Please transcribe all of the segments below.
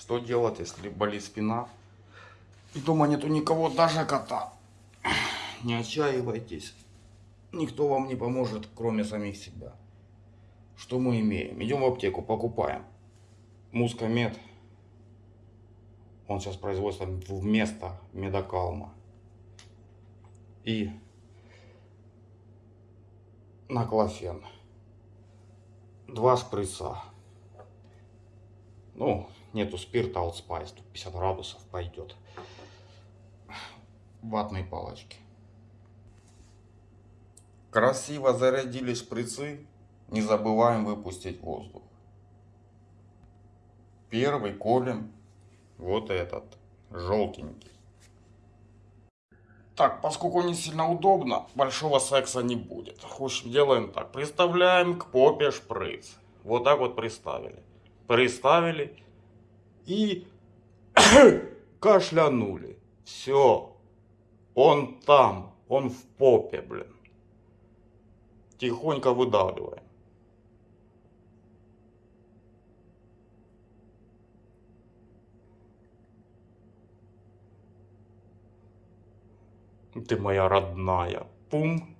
Что делать, если болит спина? И дома нету никого, даже кота. Не отчаивайтесь. Никто вам не поможет, кроме самих себя. Что мы имеем? Идем в аптеку, покупаем. Мускомед. Он сейчас производится вместо медокалма. И наклофен. Два шприца. Ну, нету спирта Allspice, тут 50 градусов пойдет. Ватные палочки. Красиво зарядили шприцы. Не забываем выпустить воздух. Первый колем вот этот, желтенький. Так, поскольку не сильно удобно, большого секса не будет. Общем, делаем так. Приставляем к попе шприц. Вот так вот приставили. Приставили и кашлянули. Все. Он там. Он в попе, блин. Тихонько выдавливаем. Ты моя родная. Пум.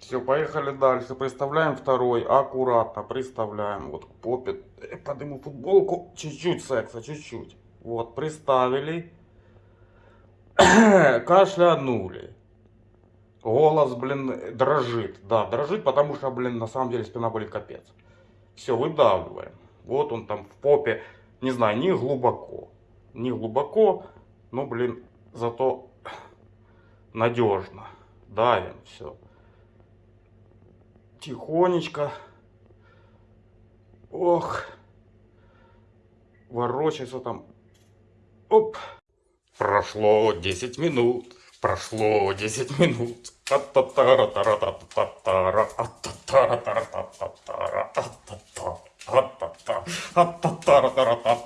Все, поехали дальше. Представляем второй. Аккуратно приставляем. Вот попе. Э, Подниму футболку. Чуть-чуть секса, чуть-чуть. Вот, приставили. Кашлянули. Голос, блин, дрожит. Да, дрожит, потому что, блин, на самом деле спина болит капец. Все, выдавливаем. Вот он там в попе. Не знаю, не глубоко. Не глубоко, но, блин, зато надежно. Давим, все. Тихонечко. Ох. Ворочается там. Оп. Прошло 10 минут. Прошло 10 минут. Ат-та-та-ра-та-ра-та-та-та-ра. Ат-та-та-ра-та-ра-та-та-та-ра. Ат-та-та. Ат-та-та. Ат-та-та-ра-та-ра-та-та.